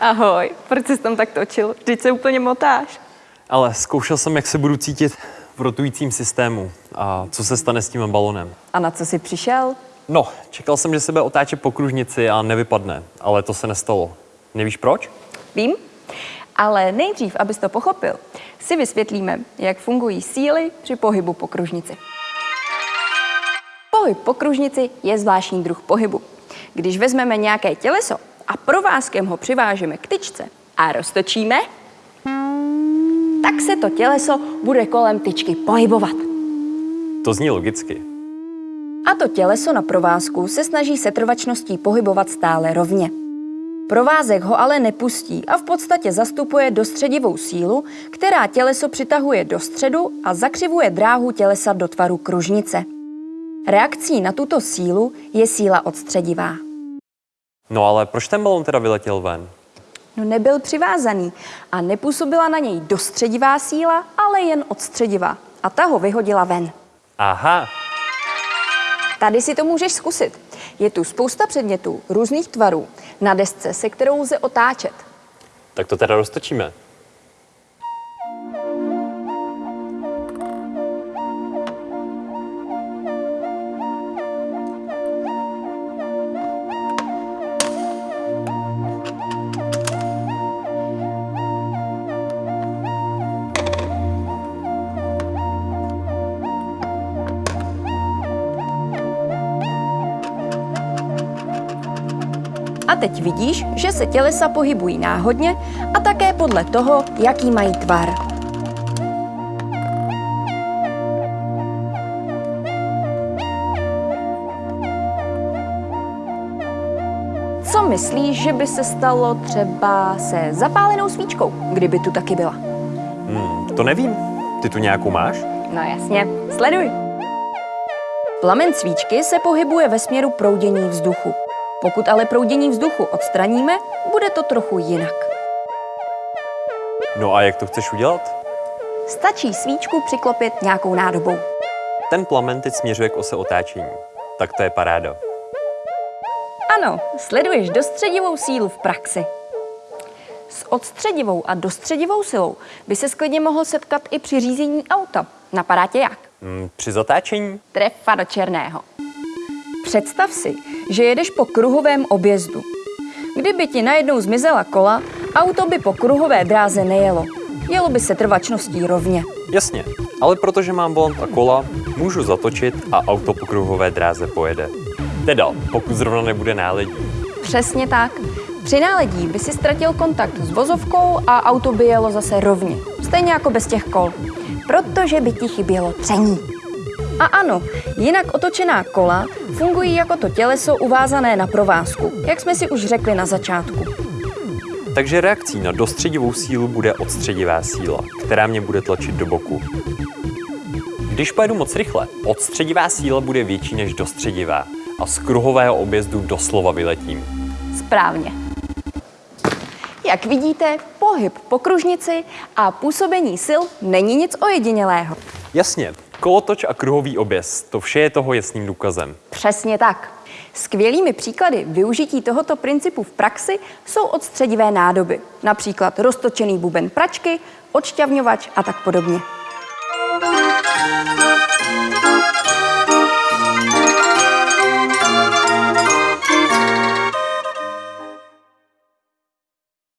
Ahoj, proč jsi tam tak točil? Vždyť se úplně motáš. Ale zkoušel jsem, jak se budu cítit v rotujícím systému a co se stane s tím balonem. A na co jsi přišel? No, čekal jsem, že se bude otáčet po kružnici a nevypadne, ale to se nestalo. Nevíš proč? Vím, ale nejdřív, abys to pochopil, si vysvětlíme, jak fungují síly při pohybu po kružnici. Pohyb po kružnici je zvláštní druh pohybu. Když vezmeme nějaké těleso a provázkem ho přivážeme k tyčce a roztočíme, tak se to těleso bude kolem tyčky pohybovat. To zní logicky. A to těleso na provázku se snaží setrvačností pohybovat stále rovně. Provázek ho ale nepustí a v podstatě zastupuje dostředivou sílu, která těleso přitahuje do středu a zakřivuje dráhu tělesa do tvaru kružnice. Reakcí na tuto sílu je síla odstředivá. No ale proč ten balon teda vyletěl ven? No nebyl přivázaný a nepůsobila na něj dostředivá síla, ale jen odstředivá. A ta ho vyhodila ven. Aha, Tady si to můžeš zkusit. Je tu spousta předmětů různých tvarů na desce, se kterou lze otáčet. tak to teda roztočíme. A teď vidíš, že se tělesa pohybují náhodně a také podle toho, jaký mají tvar. Co myslíš, že by se stalo třeba se zapálenou svíčkou, kdyby tu taky byla? Hmm, to nevím. Ty tu nějakou máš? No jasně, sleduj. Plamen svíčky se pohybuje ve směru proudění vzduchu. Pokud ale proudění vzduchu odstraníme, bude to trochu jinak. No a jak to chceš udělat? Stačí svíčku přiklopit nějakou nádobou. Ten plamen teď směřuje k ose otáčení. Tak to je paráda. Ano, sleduješ dostředivou sílu v praxi. S odstředivou a dostředivou silou by se klidně mohl setkat i při řízení auta. Napadá tě jak? Hmm, při zatáčení? Trefa do černého. Představ si, že jedeš po kruhovém objezdu. Kdyby ti najednou zmizela kola, auto by po kruhové dráze nejelo. Jelo by se trvačností rovně. Jasně, ale protože mám volant a kola, můžu zatočit a auto po kruhové dráze pojede. Teda, pokud zrovna nebude náledí. Přesně tak. Při náledí by si ztratil kontakt s vozovkou a auto by jelo zase rovně. Stejně jako bez těch kol. Protože by ti chybělo tření. A ano, jinak otočená kola fungují jako to těleso uvázané na provázku, jak jsme si už řekli na začátku. Takže reakcí na dostředivou sílu bude odstředivá síla, která mě bude tlačit do boku. Když pojedu moc rychle, odstředivá síla bude větší než dostředivá a z kruhového objezdu doslova vyletím. Správně. Jak vidíte, pohyb po kružnici a působení sil není nic ojedinělého. Jasně, kolotoč a kruhový objezd, to vše je toho jasným důkazem. Přesně tak. Skvělými příklady využití tohoto principu v praxi jsou odstředivé nádoby, například roztočený buben pračky, odšťavňovač a tak podobně.